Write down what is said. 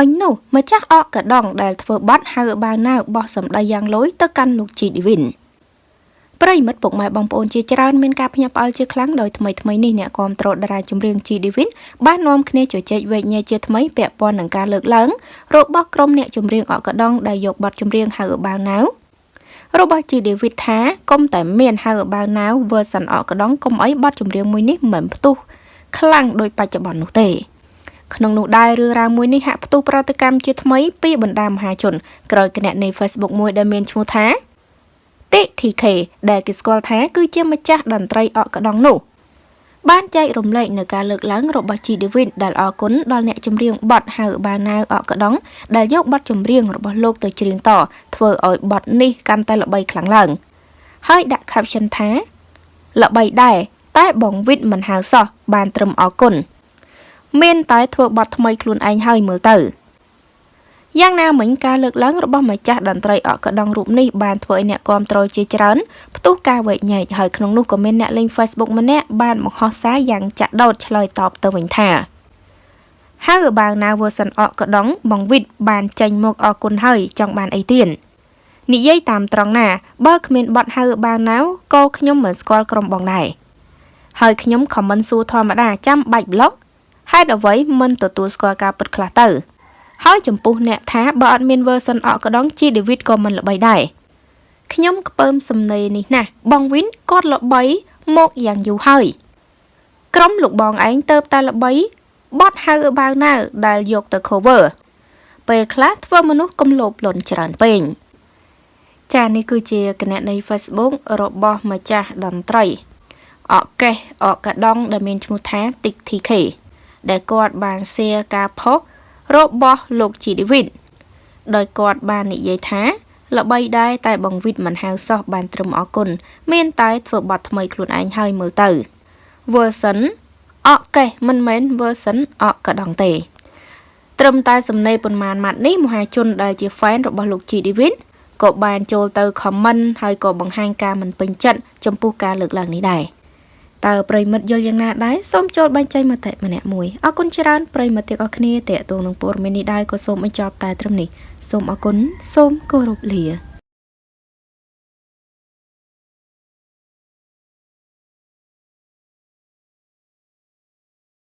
អញនោះម្ចាស់អកកដងដែលធ្វើបាត់ហៅបាវណាវបោះសម្ដីយ៉ាងលយទៅកាន់លោកជីឌីវិនប្រិមិត្តពុកម៉ែបងប្អូនជាច្រើនមានការភ្ញាក់ផ្អើលជាខ្លាំងដោយថ្មីថ្មីនេះអ្នកគាំទ្រតារាចម្រៀងជីឌីវិនបាននាំគ្នាជជែកវែកញែកជាថ្មីពាក់ព័ន្ធនឹងការលើកឡើងរបស់ក្រុមអ្នកចម្រៀងអកកដងដែលយកបទចម្រៀងហៅបាវណាវរបស់ជីឌីវិតថាកុំតែមានហៅបាវណាវ version អកកដងកុំអីបទចម្រៀងមួយនេះមិនផ្ទុះខ្លាំងដោយបច្ចុប្បន្ននោះទេ ក្នុងនោះដែររឿងរ៉ាវមួយនេះហាក់ផ្ទុះប្រតិកម្មជាថ្មីពីបណ្ដាមហាជនក្រោយគណនី Facebook មួយដែលមានឈ្មោះថាតិ TK ដែលគេស្គាល់ថាគឺជាម្ចាស់តន្ត្រីអកក្តងនោះបានចែករំលែកនៅការលើកឡើងរបស់ G David ដែលអរគុណដល់អ្នកចម្រៀងបទហៅបាណាវអកក្តងដែលយកបទចម្រៀងរបស់លោកទៅច្រៀងតធ្វើឲ្យបទនេះកាន់តែល្បីខ្លាំងឡើង ហើយដាក់ caption ថាល្បីដែរតែបងវិតមិនហៅសោះបានត្រឹមអរគុណ មានតែធ្វើបទថ្មីខ្លួនឯងហើយមើលទៅយ៉ាងណាមិញការលើកឡើងរបស់ម្ចាស់តន្ត្រីអកកដងរូបនេះបានធ្វើឲ្យអ្នកគាំទ្រជាច្រើនផ្ទុះការវែកញែកហើយក្នុងនោះក៏មានអ្នកលេង Facebook ម្នាក់បានបង្ហោះសារយ៉ាងចាក់ដោតឆ្លើយតបទៅវិញថាហើយបាវណា version អកកដងបងវិតបានចេញមកអរគុណហើយចង់បានអីទៀតនិយាយតាមត្រង់ណាបើគ្មានបត់ហៅបាវណាវក៏ខ្ញុំមិនស្គាល់ក្រុមបងដែរហើយខ្ញុំខមមិនសួរធម្មតាចាំបាច់ប្លុក ហេតុអ្វីមិនទទួលស្គាល់ការពិតខ្លះទៅ ហើយចំពោះអ្នកថាបើអត់មាន version អកកដងជី David ក៏មិនល្បីដែរខ្ញុំខ្ពើមសំណេរនេះណាស់បងវិនគាត់ល្បីមកយ៉ាងយូរហើយក្រុមលោកបងឯងទៅតែល្បីបត់ហៅបាវណាវដែលយកទៅ cover ពេលខ្លះធ្វើមនុស្សកំលោភលន់ច្រើនពេកចានេះគឺជាគណនី Facebook របស់ម្ចាស់តន្ត្រីអកេះអកកដងដែលមានឈ្មោះថា TikTK ដែលគាត់បាន share ការផុសរបស់លោកជីឌីវិតដោយគាត់បាននិយាយថាល្បីដែរតែបងវិតមិនហៅសោះបានត្រឹមអគុណមានតែធ្វើបទថ្មីខ្លួនឯងហើយមើលទៅ version អកកេះមិនមែន version អកកដងទេត្រឹមតែសំណេរប៉ុន្មានម៉ាត់នេះមហាជនដែលជា fan របស់លោកជីឌីវិតក៏បានចូលទៅ comment ហើយក៏បង្ហាញការមិនពេញចិត្តចំពោះការលើកឡើងនេះដែរ តើប្រិមិត្តយល់យ៉ាងណាដែរសូមចូលបញ្ចេញមតិម្នាក់មួយអរគុណច្រើនប្រិមិត្តទាំងអស់គ្នាតេតងនឹងព័ត៌មាននេះដែរក៏សូមបញ្ចប់តែត្រឹមនេះសូមអរគុណសូមគោរពលា